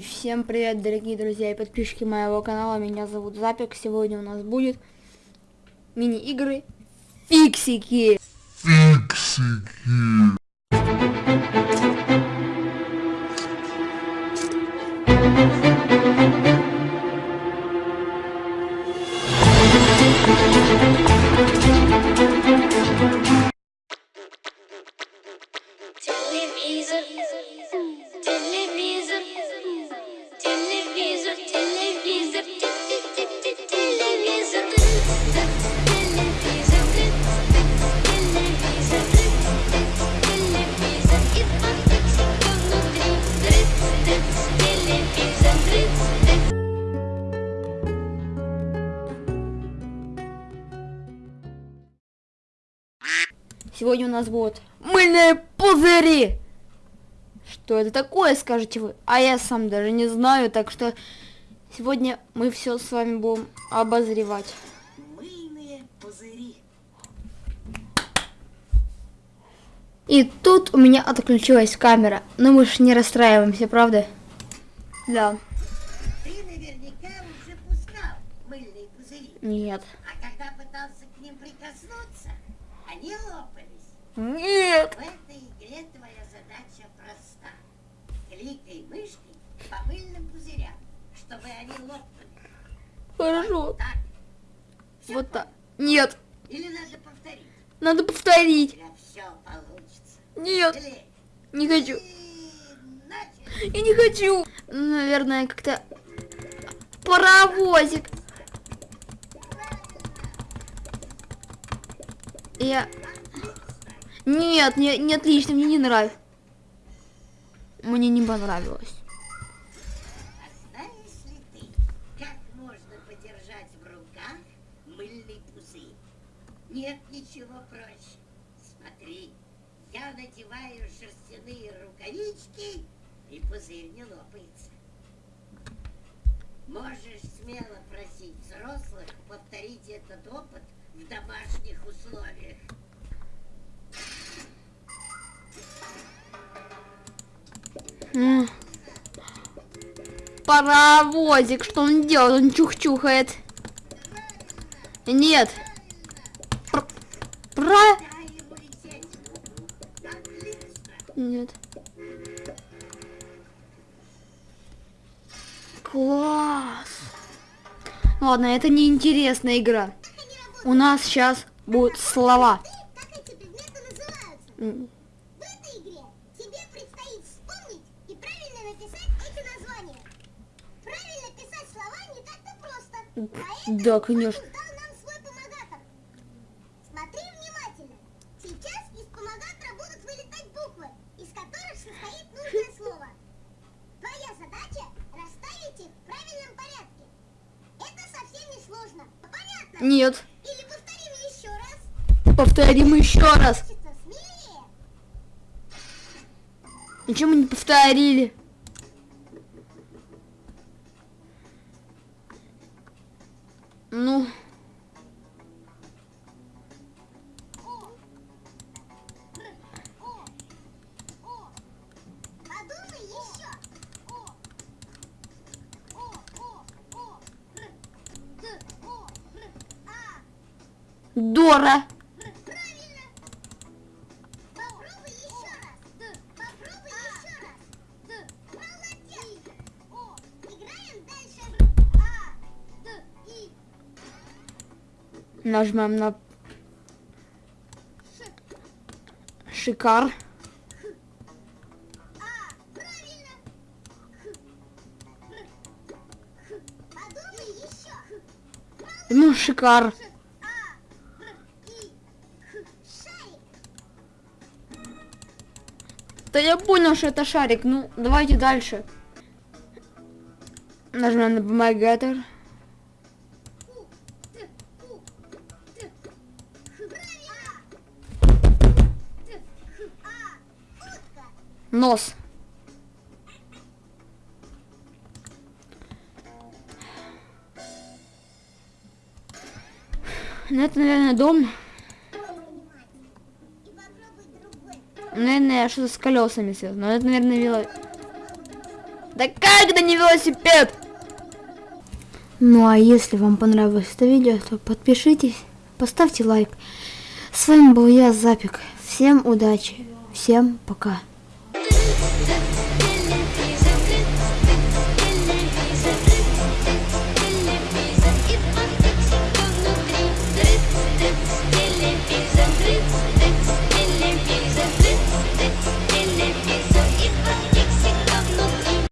Всем привет, дорогие друзья и подписчики моего канала. Меня зовут Запик. Сегодня у нас будет мини-игры Фиксики. Фиксики. Сегодня у нас будут мыльные пузыри. Что это такое, скажете вы? А я сам даже не знаю, так что сегодня мы все с вами будем обозревать. Мыльные пузыри. И тут у меня отключилась камера. Но мы ж не расстраиваемся, правда? Да. Ты наверняка уже пускал мыльные пузыри. Нет. Они лопались. Нет. В этой игре твоя задача проста. Кликай мышкой по мыльным пузырям, чтобы они лопнули. Хорошо. Так. Всё Вот так. Нет. Или надо повторить? Надо повторить. Все получится. Нет. Или... Не хочу. И. Я не хочу. Наверное, как-то паровозик. Я... Нет, не, не отлично, мне не нравится. Мне не понравилось. Нет ничего проще. Смотри, я надеваю шерстяные рукавички, и пузырь не лопается. Можешь смело просить взрослых повторить этот опыт в домашних условиях. Паровозик, что он делает? Он чух-чухает. Нет. Пр- Про... Нет. Класс. Ладно, это не интересная игра. У нас сейчас будут слова. Поэтому Да, конечно. Нет. Или повторим еще раз. Повторим еще раз. Ничего мы не повторили. Ну. Дора. Нажмем на шикар. Ну, шикар. Да я понял, что это шарик. Ну, давайте дальше. Нажмем на помогатор. Нос. Ну, это, наверное, дом. Наверное, что-то с колесами связано. Но это, наверное, вело... Да как это не велосипед? Ну а если вам понравилось это видео, то подпишитесь, поставьте лайк. С вами был я, Запик. Всем удачи, всем пока.